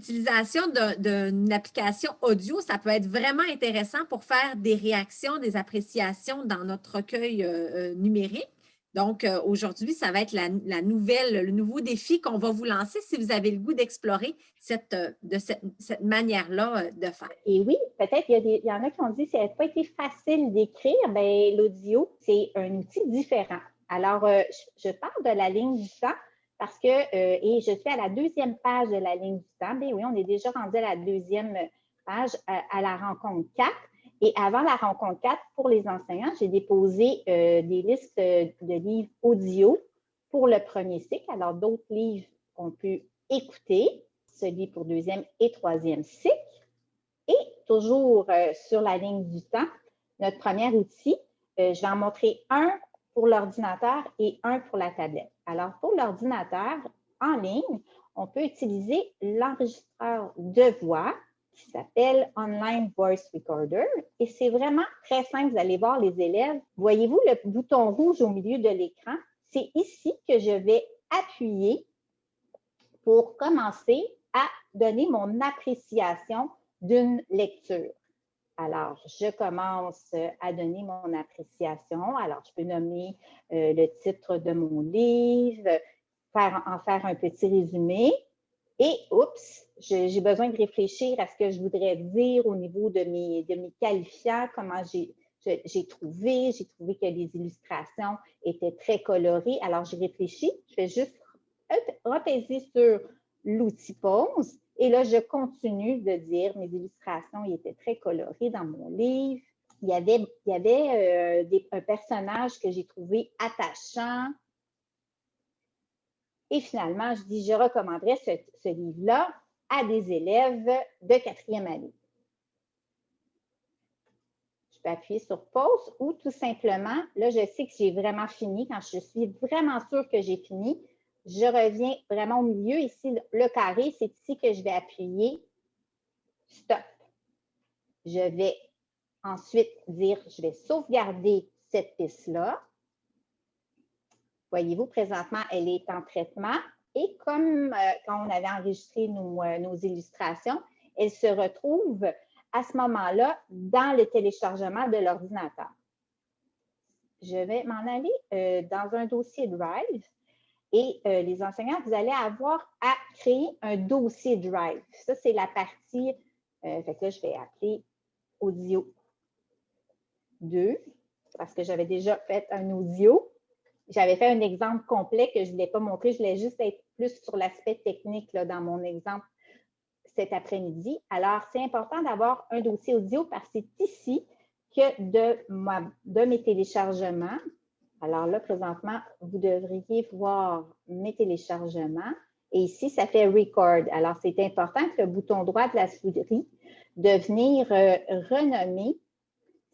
l'utilisation d'une application audio, ça peut être vraiment intéressant pour faire des réactions, des appréciations dans notre recueil euh, euh, numérique. Donc, euh, aujourd'hui, ça va être le nouveau défi qu'on va vous lancer si vous avez le goût d'explorer cette, de cette, manière-là de faire. Et oui, peut-être il y, y, en a qui ont dit que ça n'a pas été facile d'écrire. Bien, l'audio, c'est un outil différent. Alors, je, je parle de la ligne du temps parce que, euh, et je suis à la deuxième page de la ligne du temps. Bien oui, on est déjà rendu à la deuxième page à, la rencontre 4. Et avant la rencontre 4, pour les enseignants, j'ai déposé euh, des listes de livres audio pour le premier cycle. Alors, d'autres livres qu'on peut écouter, celui pour deuxième et troisième cycle. Et toujours euh, sur la ligne du temps, notre premier outil, je vais en montrer un pour l'ordinateur et un pour la tablette. Alors, pour l'ordinateur en ligne, on peut utiliser l'enregistreur de voix qui s'appelle Online Voice Recorder. Et c'est vraiment très simple. Vous allez voir les élèves. Voyez-vous le bouton rouge au milieu de l'écran? C'est ici que je vais appuyer pour commencer à donner mon appréciation d'une lecture. Alors, je commence à donner mon appréciation. Alors, je peux nommer euh, le titre de mon livre, faire, en faire un petit résumé. Et, oups, j'ai besoin de réfléchir à ce que je voudrais dire au niveau de mes, de mes qualifiants, comment j'ai trouvé. J'ai trouvé que les illustrations étaient très colorées. Alors, j'ai réfléchi. Je vais juste repaiser sur l'outil pause et là, je continue de dire, mes illustrations ils étaient très colorées dans mon livre. Il y avait, euh, un personnage que j'ai trouvé attachant. Et finalement, je dis, je recommanderais ce, ce livre-là à des élèves de quatrième année. Je peux appuyer sur pause ou tout simplement, là, je sais que j'ai vraiment fini. Quand je suis vraiment sûre que j'ai fini, je reviens vraiment au milieu. Ici, le carré, c'est ici que je vais appuyer stop. Je vais ensuite dire, je vais sauvegarder cette piste-là. Voyez-vous, présentement, elle est en traitement. Et comme euh, quand on avait enregistré nos, euh, nos, illustrations, elle se retrouve à ce moment-là dans le téléchargement de l'ordinateur. Je vais m'en aller euh, dans un dossier Drive et euh, les enseignants, vous allez avoir à créer un dossier Drive. Ça, c'est la partie, euh, fait que là, je vais appeler audio 2 parce que j'avais déjà fait un audio. J'avais fait un exemple complet que je ne voulais pas montrer. Je voulais juste être plus sur l'aspect technique dans mon exemple cet après-midi. Alors, c'est important d'avoir un dossier audio parce que c'est ici que de mes téléchargements, alors là, présentement, vous devriez voir mes téléchargements. Et ici, ça fait Record. Alors, c'est important que le bouton droit de la souris de venir euh, renommer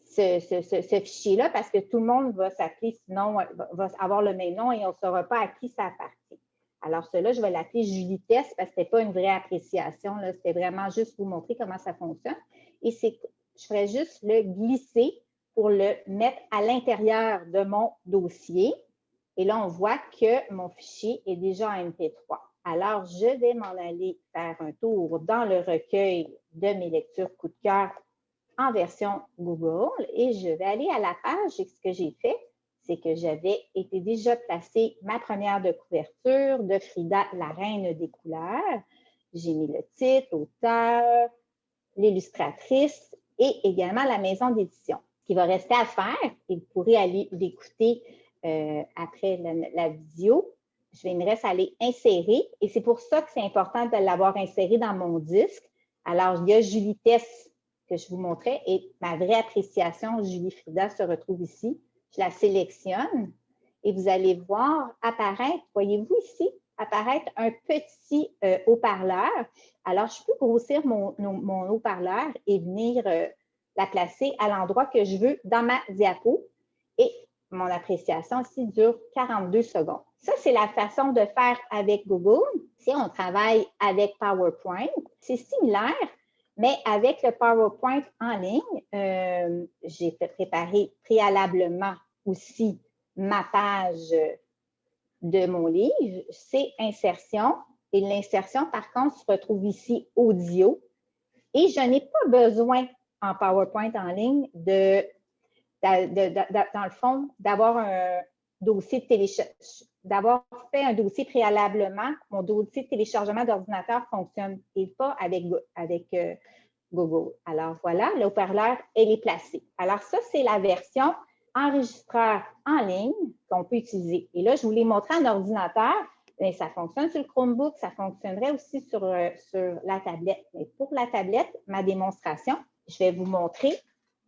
ce, fichier-là parce que tout le monde va s'appeler, sinon, va avoir le même nom et on ne saura pas à qui ça appartient. Alors, cela, je vais l'appeler Julie Test parce que ce pas une vraie appréciation. C'était vraiment juste vous montrer comment ça fonctionne. Et je ferais juste le glisser pour le mettre à l'intérieur de mon dossier. Et là, on voit que mon fichier est déjà en MP3. Alors, je vais m'en aller faire un tour dans le recueil de mes lectures coup de cœur en version Google et je vais aller à la page et ce que j'ai fait, c'est que j'avais été déjà placé ma première de couverture de Frida, la reine des couleurs. J'ai mis le titre, l'auteur, l'illustratrice et également la maison d'édition qui va rester à faire, et vous pourrez aller l'écouter euh, après la, vidéo, je vais me reste à aller insérer, et c'est pour ça que c'est important de l'avoir inséré dans mon disque. Alors, il y a Julie Tess que je vous montrais, et ma vraie appréciation, Julie Frida, se retrouve ici. Je la sélectionne, et vous allez voir apparaître, voyez-vous ici, apparaître un petit euh, haut-parleur. Alors, je peux grossir mon, haut-parleur et venir euh, la placer à l'endroit que je veux dans ma diapo. Et mon appréciation ici dure 42 secondes. Ça, c'est la façon de faire avec Google. Si on travaille avec PowerPoint, c'est similaire, mais avec le PowerPoint en ligne, euh, j'ai préparé préalablement aussi ma page de mon livre, c'est insertion. Et l'insertion, par contre, se retrouve ici audio. Et je n'ai pas besoin en PowerPoint en ligne de, dans le fond, d'avoir un dossier de téléchargement, d'avoir fait un dossier préalablement. Mon dossier de téléchargement d'ordinateur ne fonctionne pas avec, avec euh, Google. Alors voilà, le haut-parleur, elle est placée. Alors ça, c'est la version enregistreur en ligne qu'on peut utiliser. Et là, je vous l'ai montré en ordinateur. mais ça fonctionne sur le Chromebook, ça fonctionnerait aussi sur, euh, sur la tablette. Mais pour la tablette, ma démonstration, je vais vous montrer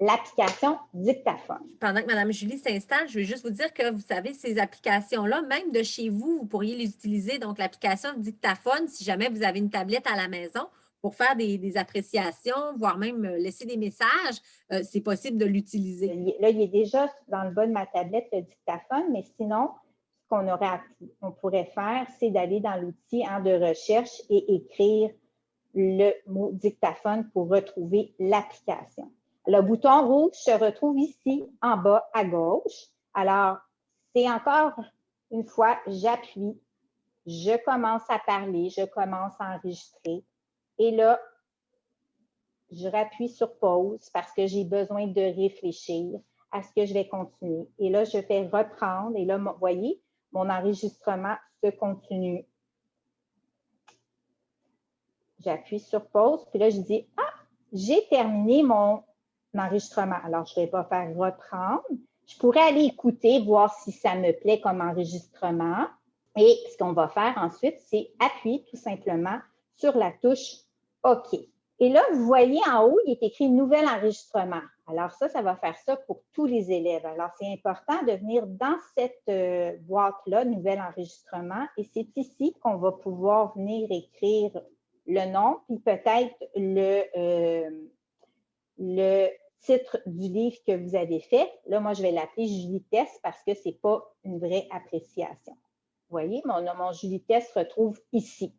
l'application Dictaphone. Pendant que Mme Julie s'installe, je veux juste vous dire que vous savez, ces applications-là, même de chez vous, vous pourriez les utiliser. Donc, l'application Dictaphone, si jamais vous avez une tablette à la maison, pour faire des, appréciations, voire même euh, laisser des messages, euh, c'est possible de l'utiliser. Là, il est déjà dans le bas de ma tablette, le dictaphone, mais sinon, ce qu'on aurait on pourrait faire, c'est d'aller dans l'outil hein, de recherche et écrire le mot dictaphone pour retrouver l'application. Le bouton rouge se retrouve ici en bas à gauche. Alors, c'est encore une fois, j'appuie, je commence à parler, je commence à enregistrer. Et là, je rappuie sur pause parce que j'ai besoin de réfléchir à ce que je vais continuer. Et là, je fais reprendre. Et là, vous voyez, mon enregistrement se continue. J'appuie sur pause. Puis là, je dis, ah, j'ai terminé mon enregistrement. Alors, je ne vais pas faire reprendre. Je pourrais aller écouter, voir si ça me plaît comme enregistrement. Et ce qu'on va faire ensuite, c'est appuyer tout simplement sur la touche OK. Et là, vous voyez en haut, il est écrit « Nouvel enregistrement ». Alors ça, ça va faire ça pour tous les élèves. Alors, c'est important de venir dans cette euh, boîte-là, « Nouvel enregistrement », et c'est ici qu'on va pouvoir venir écrire le nom, puis peut-être le, euh, le titre du livre que vous avez fait. Là, moi, je vais l'appeler Julie Test parce que ce n'est pas une vraie appréciation. Vous voyez, mon, mon Julie Test se retrouve ici.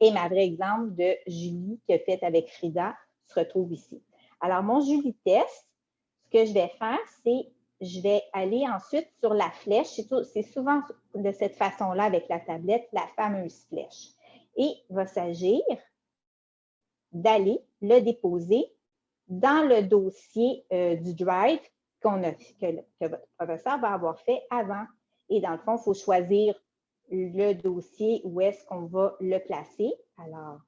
Et ma vraie exemple de Julie qui a fait avec Frida se retrouve ici. Alors, mon Julie test, ce que je vais faire, c'est je vais aller ensuite sur la flèche. C'est souvent de cette façon-là avec la tablette, la fameuse flèche. Et va s'agir d'aller le déposer dans le dossier euh, du Drive a, que, que votre professeur va avoir fait avant. Et dans le fond, il faut choisir le dossier, où est-ce qu'on va le placer. Alors,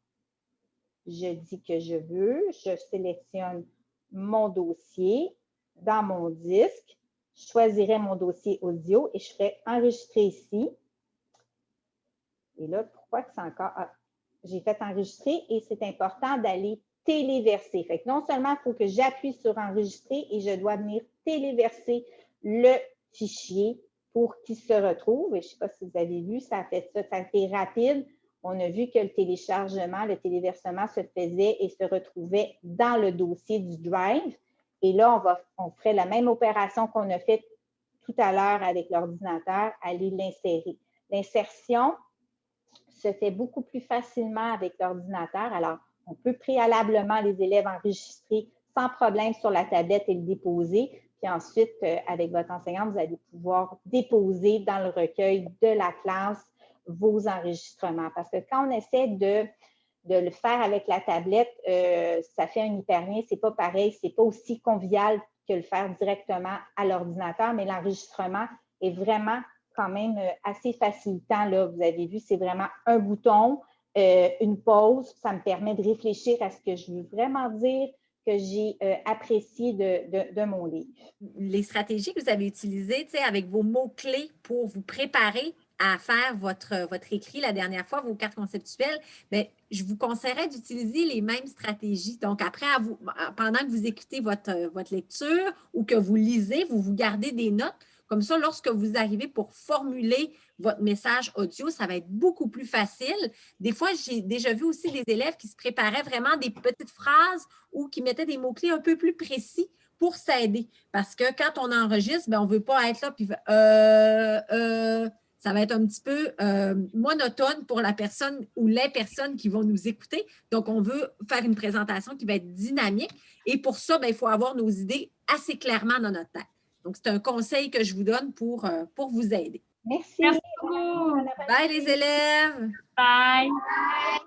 je dis que je veux, je sélectionne mon dossier dans mon disque, je choisirai mon dossier audio et je ferai enregistrer ici. Et là, pourquoi que c'est encore... Ah, j'ai fait enregistrer et c'est important d'aller téléverser. Non seulement il faut que j'appuie sur enregistrer et je dois venir téléverser le fichier pour qu'il se retrouve. je ne sais pas si vous avez vu, ça a fait ça, ça a été rapide. On a vu que le téléchargement, le téléversement se faisait et se retrouvait dans le dossier du Drive. Et là, on, va, on ferait la même opération qu'on a faite tout à l'heure avec l'ordinateur, aller l'insérer. L'insertion se fait beaucoup plus facilement avec l'ordinateur. Alors, on peut préalablement les élèves enregistrer sans problème sur la tablette et le déposer. Puis ensuite, euh, avec votre enseignant, vous allez pouvoir déposer dans le recueil de la classe vos enregistrements. Parce que quand on essaie de, de le faire avec la tablette, euh, ça fait un hyperlien, ce n'est pas pareil, ce n'est pas aussi convivial que le faire directement à l'ordinateur, mais l'enregistrement est vraiment quand même euh, assez facilitant. Là. Vous avez vu, c'est vraiment un bouton, une pause. Ça me permet de réfléchir à ce que je veux vraiment dire, que j'ai euh, apprécié de, mon livre. Les stratégies que vous avez utilisées avec vos mots-clés pour vous préparer à faire votre, votre écrit la dernière fois, vos cartes conceptuelles, bien, je vous conseillerais d'utiliser les mêmes stratégies. Donc, après, à vous, pendant que vous écoutez votre, votre lecture ou que vous lisez, vous vous gardez des notes. Comme ça, lorsque vous arrivez pour formuler votre message audio, ça va être beaucoup plus facile. Des fois, j'ai déjà vu aussi des élèves qui se préparaient vraiment des petites phrases ou qui mettaient des mots-clés un peu plus précis pour s'aider. Parce que quand on enregistre, ben, on ne veut pas être là puis euh, euh, ça va être un petit peu euh, monotone pour la personne ou les personnes qui vont nous écouter. Donc, on veut faire une présentation qui va être dynamique. Et pour ça, ben, il faut avoir nos idées assez clairement dans notre tête. Donc, c'est un conseil que je vous donne pour, euh, pour vous aider. Merci. Merci beaucoup. Bye les élèves. Bye. Bye.